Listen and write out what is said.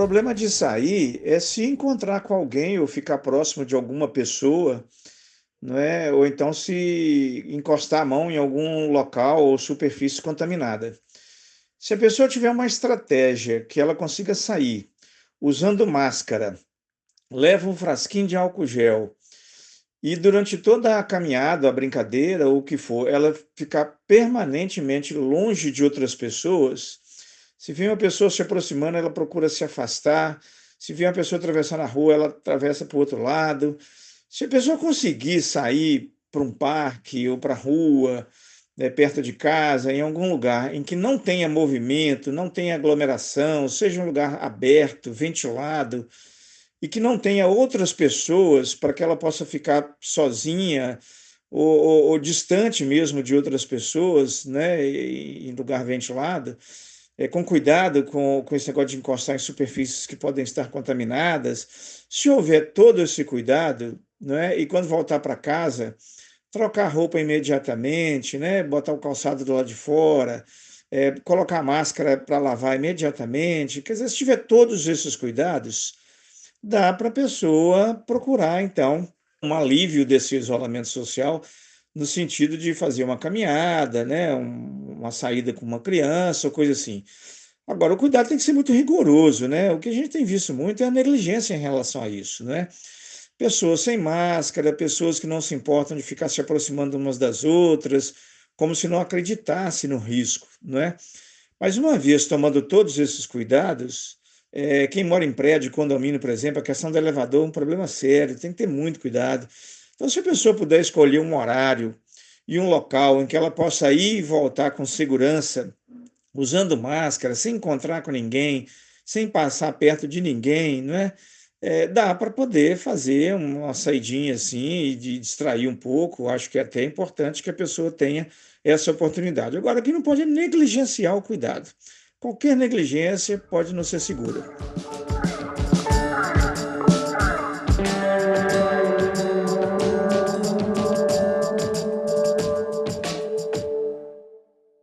problema de sair é se encontrar com alguém ou ficar próximo de alguma pessoa, não é? Ou então se encostar a mão em algum local ou superfície contaminada. Se a pessoa tiver uma estratégia que ela consiga sair usando máscara, leva um frasquinho de álcool gel e durante toda a caminhada, a brincadeira ou o que for, ela ficar permanentemente longe de outras pessoas, se vê uma pessoa se aproximando, ela procura se afastar. Se vê uma pessoa atravessando a rua, ela atravessa para o outro lado. Se a pessoa conseguir sair para um parque ou para a rua, né, perto de casa, em algum lugar em que não tenha movimento, não tenha aglomeração, seja um lugar aberto, ventilado, e que não tenha outras pessoas para que ela possa ficar sozinha ou, ou, ou distante mesmo de outras pessoas, né, em lugar ventilado, é, com cuidado com, com esse negócio de encostar em superfícies que podem estar contaminadas. Se houver todo esse cuidado, né, e quando voltar para casa, trocar a roupa imediatamente, né, botar o calçado do lado de fora, é, colocar a máscara para lavar imediatamente. Quer dizer, se tiver todos esses cuidados, dá para a pessoa procurar, então, um alívio desse isolamento social no sentido de fazer uma caminhada, né, um, uma saída com uma criança, ou coisa assim. Agora, o cuidado tem que ser muito rigoroso, né? O que a gente tem visto muito é a negligência em relação a isso, né? Pessoas sem máscara, pessoas que não se importam de ficar se aproximando umas das outras, como se não acreditasse no risco, não é? Mas uma vez tomando todos esses cuidados, é, quem mora em prédio, condomínio, por exemplo, a questão do elevador é um problema sério, tem que ter muito cuidado. Então, se a pessoa puder escolher um horário e um local em que ela possa ir e voltar com segurança, usando máscara, sem encontrar com ninguém, sem passar perto de ninguém, não é? É, dá para poder fazer uma saidinha assim e de distrair um pouco. Acho que é até importante que a pessoa tenha essa oportunidade. Agora, aqui não pode negligenciar o cuidado. Qualquer negligência pode não ser segura.